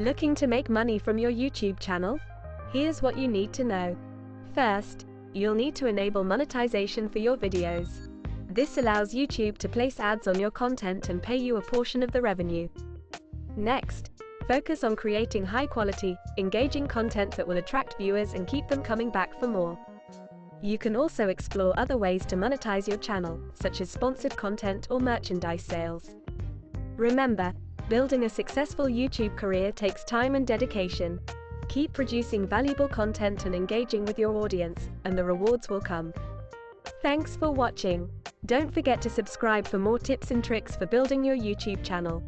Looking to make money from your YouTube channel? Here's what you need to know. First, you'll need to enable monetization for your videos. This allows YouTube to place ads on your content and pay you a portion of the revenue. Next, focus on creating high quality, engaging content that will attract viewers and keep them coming back for more. You can also explore other ways to monetize your channel, such as sponsored content or merchandise sales. Remember, building a successful YouTube career takes time and dedication. Keep producing valuable content and engaging with your audience, and the rewards will come. Thanks for watching. Don't forget to subscribe for more tips and tricks for building your YouTube channel.